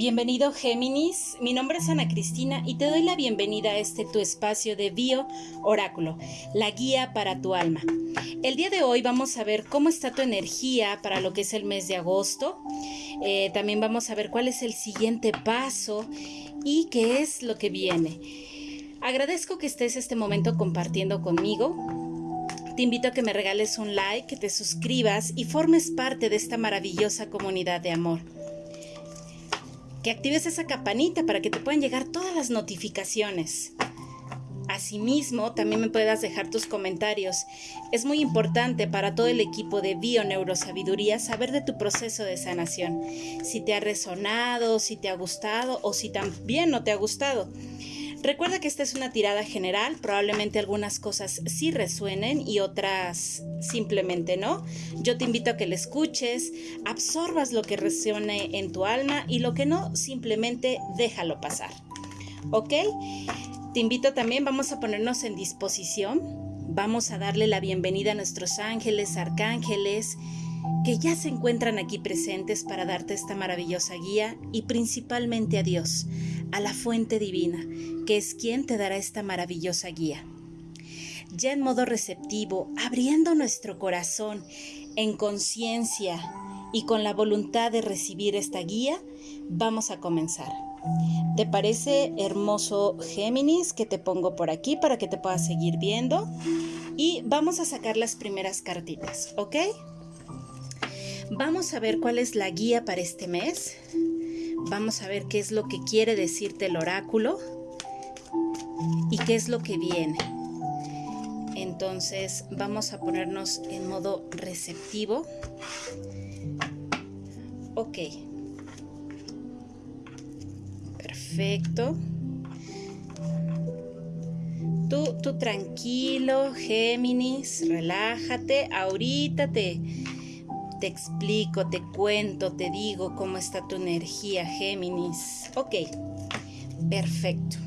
Bienvenido Géminis, mi nombre es Ana Cristina y te doy la bienvenida a este tu espacio de Bio Oráculo, la guía para tu alma. El día de hoy vamos a ver cómo está tu energía para lo que es el mes de agosto. Eh, también vamos a ver cuál es el siguiente paso y qué es lo que viene. Agradezco que estés este momento compartiendo conmigo. Te invito a que me regales un like, que te suscribas y formes parte de esta maravillosa comunidad de amor que actives esa campanita para que te puedan llegar todas las notificaciones. Asimismo, también me puedas dejar tus comentarios. Es muy importante para todo el equipo de Bio Neurosabiduría saber de tu proceso de sanación. Si te ha resonado, si te ha gustado o si también no te ha gustado. Recuerda que esta es una tirada general, probablemente algunas cosas sí resuenen y otras simplemente no. Yo te invito a que la escuches, absorbas lo que resuene en tu alma y lo que no, simplemente déjalo pasar. ¿Ok? Te invito también, vamos a ponernos en disposición, vamos a darle la bienvenida a nuestros ángeles, arcángeles, que ya se encuentran aquí presentes para darte esta maravillosa guía y principalmente a Dios, a la fuente divina, que es quien te dará esta maravillosa guía. Ya en modo receptivo, abriendo nuestro corazón en conciencia y con la voluntad de recibir esta guía, vamos a comenzar. ¿Te parece hermoso Géminis que te pongo por aquí para que te puedas seguir viendo? Y vamos a sacar las primeras cartitas, ¿ok? Vamos a ver cuál es la guía para este mes. Vamos a ver qué es lo que quiere decirte el oráculo y qué es lo que viene. Entonces vamos a ponernos en modo receptivo. Ok. Perfecto. Tú, tú tranquilo, Géminis, relájate. Ahorita te, te explico, te cuento, te digo cómo está tu energía, Géminis. Ok, perfecto.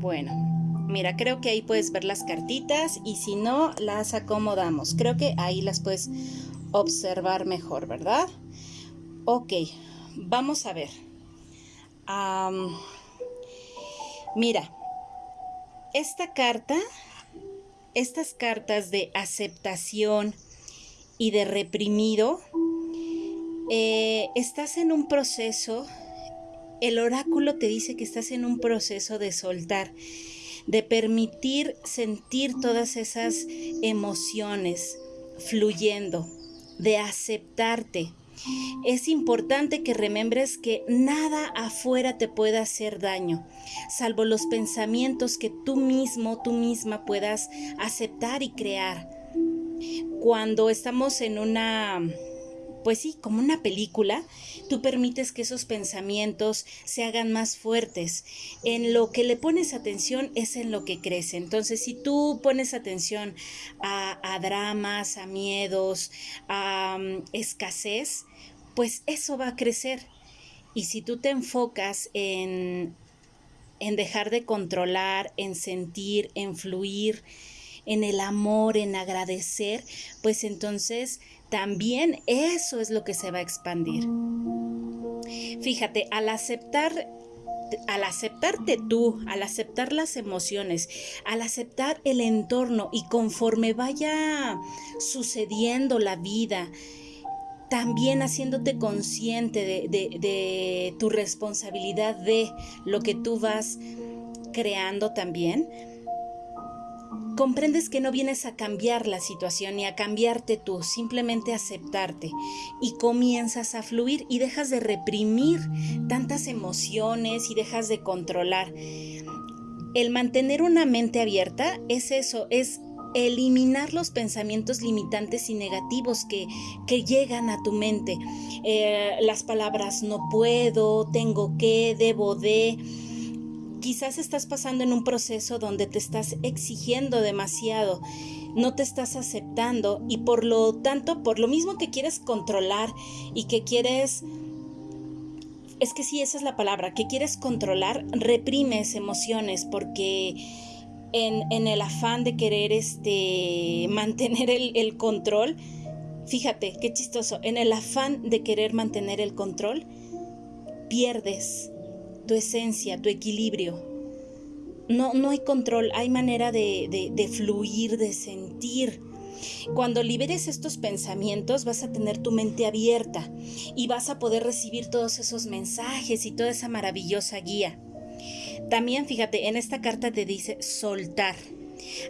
Bueno, mira, creo que ahí puedes ver las cartitas y si no, las acomodamos. Creo que ahí las puedes observar mejor, ¿verdad? Ok, vamos a ver. mira, esta carta, estas cartas de aceptación, y de reprimido, eh, estás en un proceso, el oráculo te dice que estás en un proceso de soltar, de permitir sentir todas esas emociones fluyendo, de aceptarte. Es importante que remembres que nada afuera te pueda hacer daño, salvo los pensamientos que tú mismo, tú misma puedas aceptar y crear cuando estamos en una, pues sí, como una película, tú permites que esos pensamientos se hagan más fuertes. En lo que le pones atención es en lo que crece. Entonces, si tú pones atención a, dramas, a miedos, a mm, escasez, pues eso va a crecer. Y si tú te enfocas en, en dejar de controlar, en sentir, en fluir, en el amor, en agradecer, pues entonces también eso es lo que se va a expandir. Fíjate, al aceptar al aceptarte tú, al aceptar las emociones, al aceptar el entorno y conforme vaya sucediendo la vida, también haciéndote consciente de, de, tu responsabilidad de lo que tú vas creando también, comprendes que no vienes a cambiar la situación ni a cambiarte tú, simplemente aceptarte y comienzas a fluir y dejas de reprimir tantas emociones y dejas de controlar. El mantener una mente abierta es eso, es eliminar los pensamientos limitantes y negativos que, que llegan a tu mente. Eh, las palabras no puedo, tengo que, debo de Quizás estás pasando en un proceso donde te estás exigiendo demasiado, no te estás aceptando y por lo tanto, por lo mismo que quieres controlar y que quieres es que sí, esa es la palabra, que quieres controlar, reprimes emociones porque en, el afán de querer este, mantener el, el, control, fíjate, qué chistoso, en el afán de querer mantener el control, pierdes tu esencia, tu equilibrio. No, no hay control, hay manera de, de fluir, de sentir. Cuando liberes estos pensamientos vas a tener tu mente abierta y vas a poder recibir todos esos mensajes y toda esa maravillosa guía. También fíjate, en esta carta te dice soltar.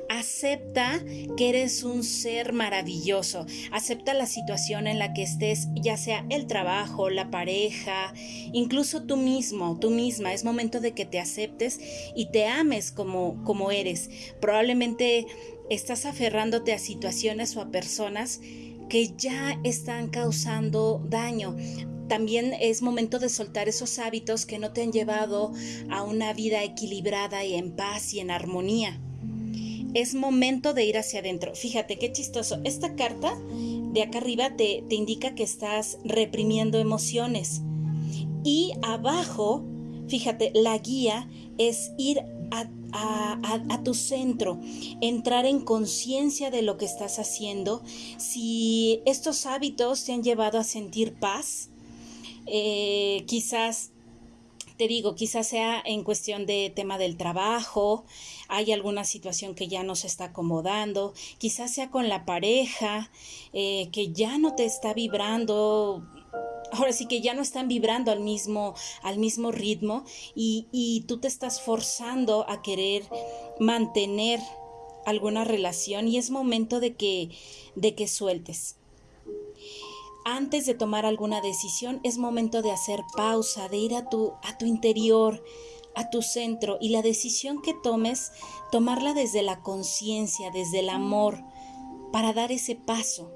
Acepta que eres un ser maravilloso. Acepta la situación en la que estés, ya sea el trabajo, la pareja, incluso tú mismo, tú misma. Es momento de que te aceptes y te ames como, como eres. Probablemente estás aferrándote a situaciones o a personas que ya están causando daño. También es momento de soltar esos hábitos que no te han llevado a una vida equilibrada y en paz y en armonía es momento de ir hacia adentro. Fíjate qué chistoso. Esta carta de acá arriba te, indica que estás reprimiendo emociones. Y abajo, fíjate, la guía es ir a, tu centro, entrar en conciencia de lo que estás haciendo. Si estos hábitos te han llevado a sentir paz, eh, quizás te digo, quizás sea en cuestión de tema del trabajo, hay alguna situación que ya no se está acomodando, quizás sea con la pareja, eh, que ya no te está vibrando ahora sí que ya no están vibrando al mismo, al mismo ritmo y, y, tú te estás forzando a querer mantener alguna relación y es momento de que, de que sueltes. Antes de tomar alguna decisión es momento de hacer pausa, de ir a tu, a tu interior, a tu centro y la decisión que tomes, tomarla desde la conciencia, desde el amor, para dar ese paso.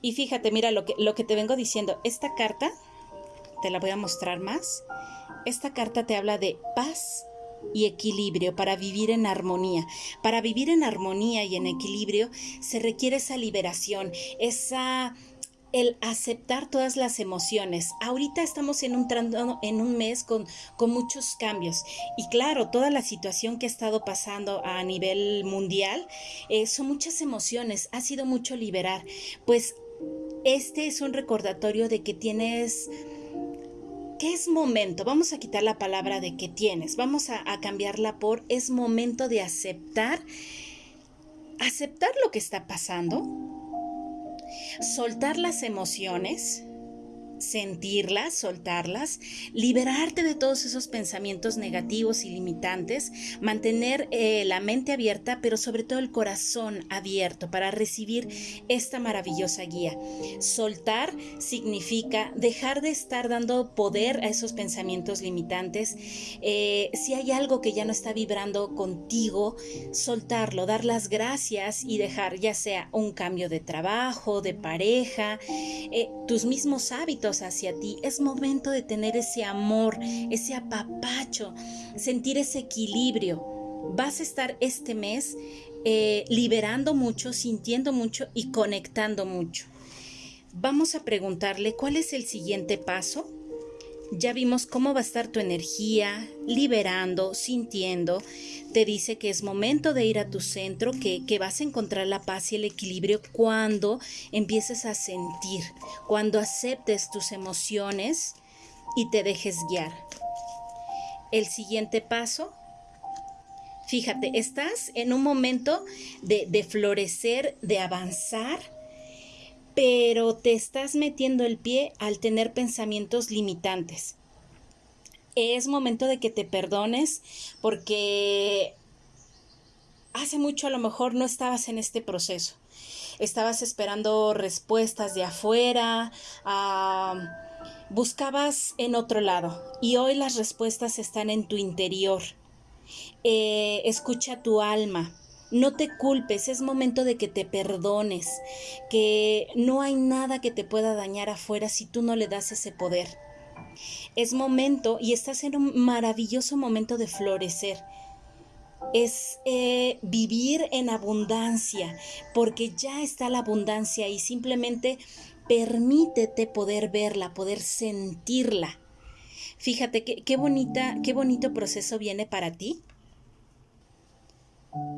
Y fíjate, mira lo que, lo que te vengo diciendo, esta carta, te la voy a mostrar más, esta carta te habla de paz y equilibrio para vivir en armonía. Para vivir en armonía y en equilibrio se requiere esa liberación, esa el aceptar todas las emociones. Ahorita estamos en un, en un mes con, con muchos cambios y claro, toda la situación que ha estado pasando a nivel mundial eh, son muchas emociones, ha sido mucho liberar. Pues este es un recordatorio de que tienes ¿Qué es momento? Vamos a quitar la palabra de que tienes, vamos a, cambiarla por es momento de aceptar, aceptar lo que está pasando, soltar las emociones, sentirlas, soltarlas, liberarte de todos esos pensamientos negativos y limitantes, mantener eh, la mente abierta, pero sobre todo el corazón abierto para recibir esta maravillosa guía. Soltar significa dejar de estar dando poder a esos pensamientos limitantes. Eh, si hay algo que ya no está vibrando contigo, soltarlo, dar las gracias y dejar ya sea un cambio de trabajo, de pareja, eh, tus mismos hábitos hacia ti. Es momento de tener ese amor, ese apapacho, sentir ese equilibrio. Vas a estar este mes eh, liberando mucho, sintiendo mucho y conectando mucho. Vamos a preguntarle cuál es el siguiente paso. Ya vimos cómo va a estar tu energía, liberando, sintiendo. Te dice que es momento de ir a tu centro, que, que, vas a encontrar la paz y el equilibrio cuando empieces a sentir, cuando aceptes tus emociones y te dejes guiar. El siguiente paso, fíjate, estás en un momento de, de florecer, de avanzar pero te estás metiendo el pie al tener pensamientos limitantes. Es momento de que te perdones porque hace mucho a lo mejor no estabas en este proceso. Estabas esperando respuestas de afuera, buscabas en otro lado y hoy las respuestas están en tu interior. Eh, escucha tu alma no te culpes, es momento de que te perdones, que no hay nada que te pueda dañar afuera si tú no le das ese poder. Es momento y estás en un maravilloso momento de florecer. Es eh, vivir en abundancia, porque ya está la abundancia y simplemente permítete poder verla, poder sentirla. Fíjate qué, qué bonita, qué bonito proceso viene para ti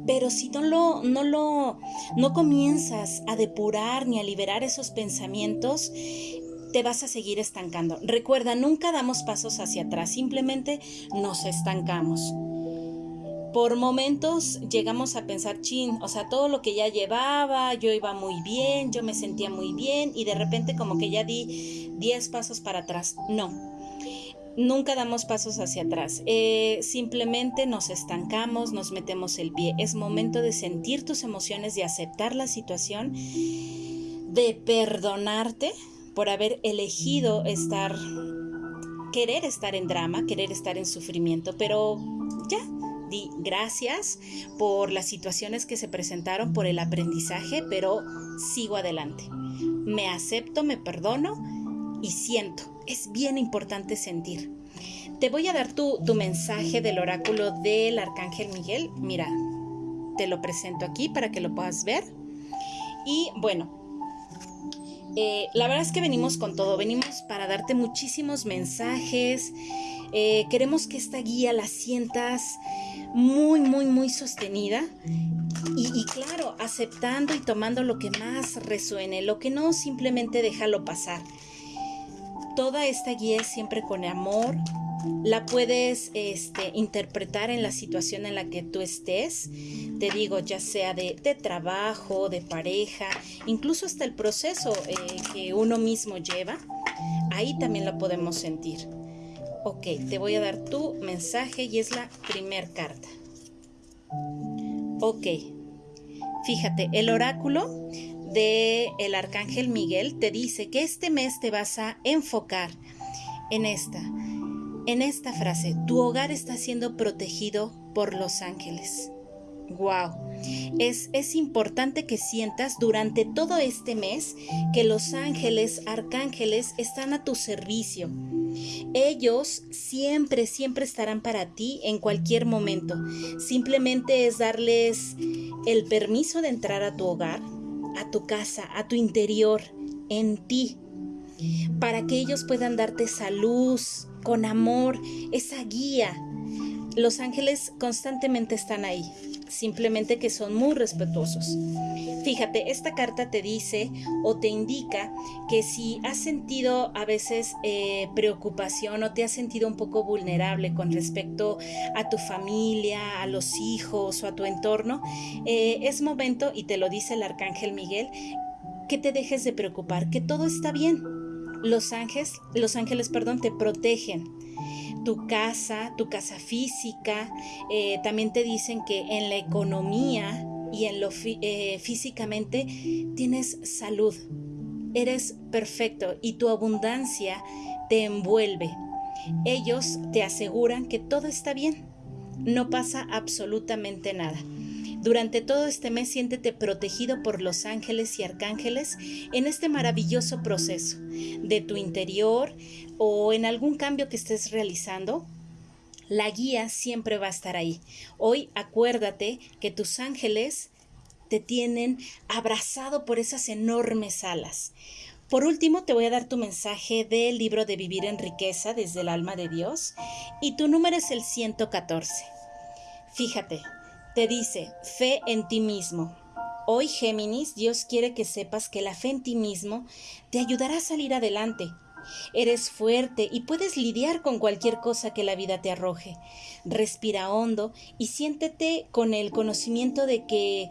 Pero si no lo, no lo, no comienzas a depurar ni a liberar esos pensamientos, te vas a seguir estancando. Recuerda, nunca damos pasos hacia atrás, simplemente nos estancamos. Por momentos llegamos a pensar, chin, o sea, todo lo que ya llevaba, yo iba muy bien, yo me sentía muy bien y de repente como que ya di 10 pasos para atrás. No, nunca damos pasos hacia atrás. Eh, simplemente nos estancamos, nos metemos el pie. Es momento de sentir tus emociones, de aceptar la situación, de perdonarte por haber elegido estar, querer estar en drama, querer estar en sufrimiento, pero ya, di gracias por las situaciones que se presentaron, por el aprendizaje, pero sigo adelante. Me acepto, me perdono y siento. Es bien importante sentir. Te voy a dar tu, tu mensaje del oráculo del Arcángel Miguel. Mira, te lo presento aquí para que lo puedas ver. Y bueno, eh, la verdad es que venimos con todo, venimos para darte muchísimos mensajes. Eh, queremos que esta guía la sientas muy, muy, muy sostenida. Y, y, claro, aceptando y tomando lo que más resuene, lo que no simplemente déjalo pasar. Toda esta guía siempre con amor, la puedes este, interpretar en la situación en la que tú estés, te digo, ya sea de, trabajo, de pareja, incluso hasta el proceso eh, que uno mismo lleva, ahí también lo podemos sentir. Ok, te voy a dar tu mensaje y es la primer carta. Ok, fíjate, el oráculo de el arcángel Miguel te dice que este mes te vas a enfocar en esta en esta frase, tu hogar está siendo protegido por los ángeles. Wow. Es, es, importante que sientas durante todo este mes que los ángeles, arcángeles están a tu servicio. Ellos siempre, siempre estarán para ti en cualquier momento. Simplemente es darles el permiso de entrar a tu hogar, a tu casa, a tu interior, en ti, para que ellos puedan darte salud, con amor, esa guía. Los ángeles constantemente están ahí, simplemente que son muy respetuosos. Fíjate, esta carta te dice o te indica que si has sentido a veces eh, preocupación o te has sentido un poco vulnerable con respecto a tu familia, a los hijos o a tu entorno, eh, es momento, y te lo dice el arcángel Miguel, que te dejes de preocupar, que todo está bien los ángeles, los ángeles, perdón, te protegen. Tu casa, tu casa física, eh, también te dicen que en la economía y en lo eh, físicamente tienes salud. Eres perfecto y tu abundancia te envuelve. Ellos te aseguran que todo está bien. No pasa absolutamente nada. Durante todo este mes siéntete protegido por los ángeles y arcángeles en este maravilloso proceso de tu interior o en algún cambio que estés realizando. La guía siempre va a estar ahí. Hoy acuérdate que tus ángeles te tienen abrazado por esas enormes alas. Por último, te voy a dar tu mensaje del libro de Vivir en Riqueza desde el alma de Dios y tu número es el 114. Fíjate, te dice, fe en ti mismo. Hoy, Géminis, Dios quiere que sepas que la fe en ti mismo te ayudará a salir adelante. Eres fuerte y puedes lidiar con cualquier cosa que la vida te arroje. Respira hondo y siéntete con el conocimiento de que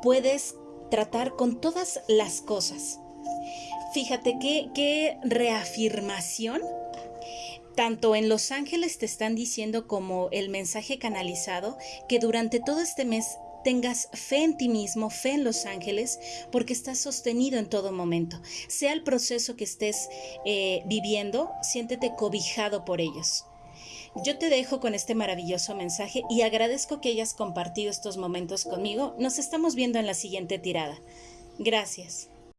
puedes tratar con todas las cosas. Fíjate qué, qué reafirmación tanto en Los Ángeles te están diciendo como el mensaje canalizado que durante todo este mes tengas fe en ti mismo, fe en los ángeles, porque estás sostenido en todo momento. Sea el proceso que estés eh, viviendo, siéntete cobijado por ellos. Yo te dejo con este maravilloso mensaje y agradezco que hayas compartido estos momentos conmigo. Nos estamos viendo en la siguiente tirada. Gracias.